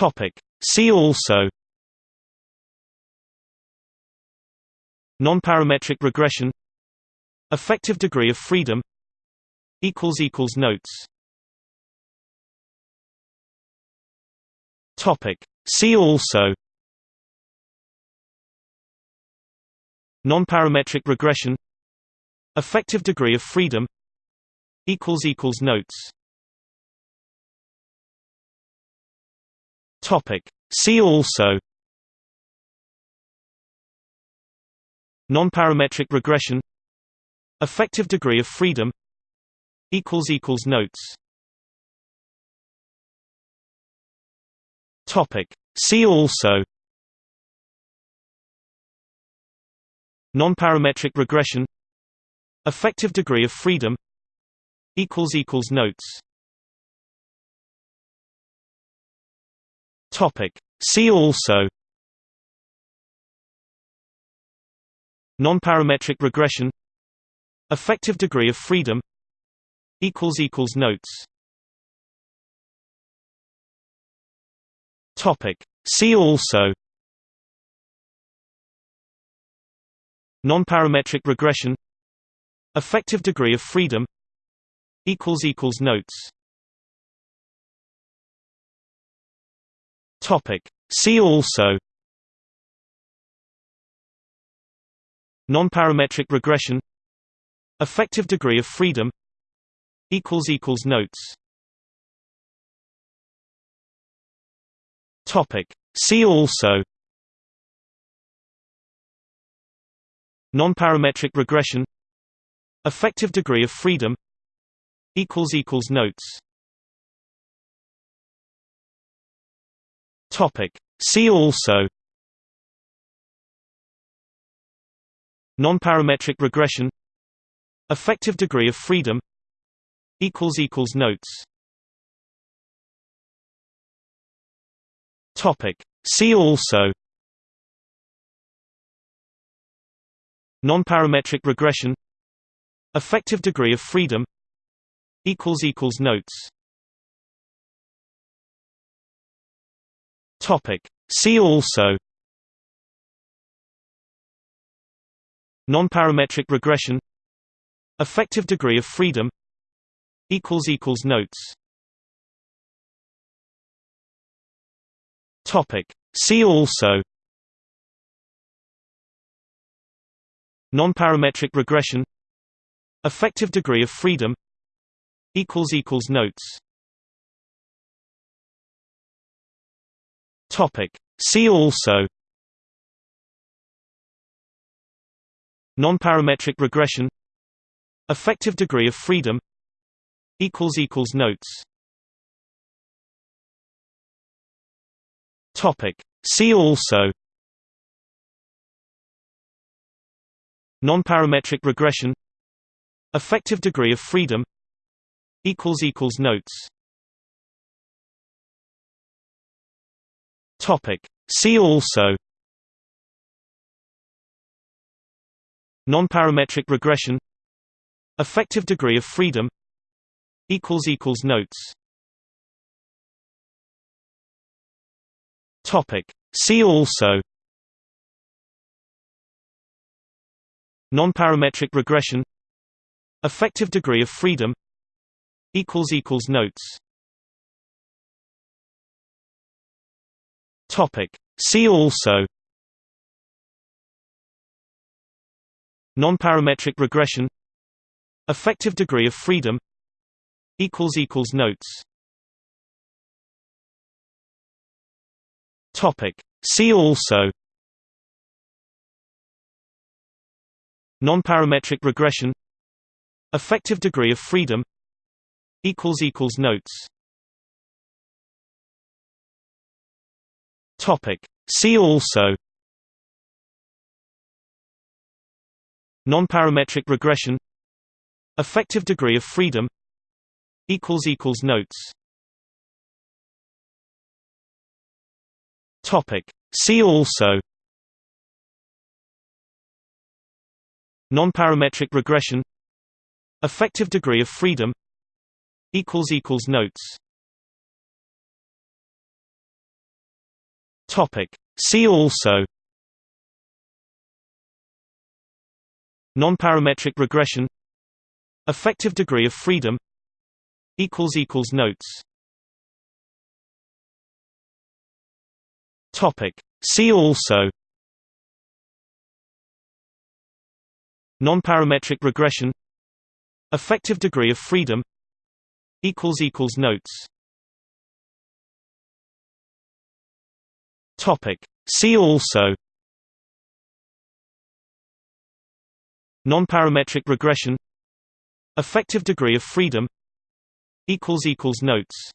Topic. See also Nonparametric regression Effective degree of freedom Notes Topic. See also Nonparametric regression Effective degree of freedom Equals equals Notes Topic. See also Nonparametric regression Effective degree of freedom Notes Topic. See also Nonparametric regression Effective degree of freedom Equals equals Notes Topic. See also Nonparametric regression Effective degree of freedom Notes Topic. See also Nonparametric regression Effective degree of freedom Equals equals Notes Topic. See also Nonparametric regression Effective degree of freedom Notes Topic. See also Nonparametric regression Effective degree of freedom Equals equals Notes Topic. See also Nonparametric regression Effective degree of freedom Notes Topic. See also Nonparametric regression Effective degree of freedom Equals equals Notes Topic. See also Nonparametric regression Effective degree of freedom Notes Topic. See also Nonparametric regression Effective degree of freedom Equals equals Notes Topic. See also Nonparametric regression Effective degree of freedom Notes Topic. See also Nonparametric regression Effective degree of freedom Equals equals Notes Topic. See also Nonparametric regression Effective degree of freedom Notes Topic. See also Nonparametric regression Effective degree of freedom Equals equals Notes Topic. See also Nonparametric regression Effective degree of freedom Equals equals Notes Topic. See also Nonparametric regression Effective degree of freedom Equals equals Notes Topic. See also Nonparametric regression Effective degree of freedom Equals equals Notes Topic. See also Nonparametric regression Effective degree of freedom Equals equals Notes Topic. See also Nonparametric regression Effective degree of freedom Equals equals Notes Topic. See also Nonparametric regression Effective degree of freedom Equals equals Notes Topic. See also Nonparametric regression Effective degree of freedom Notes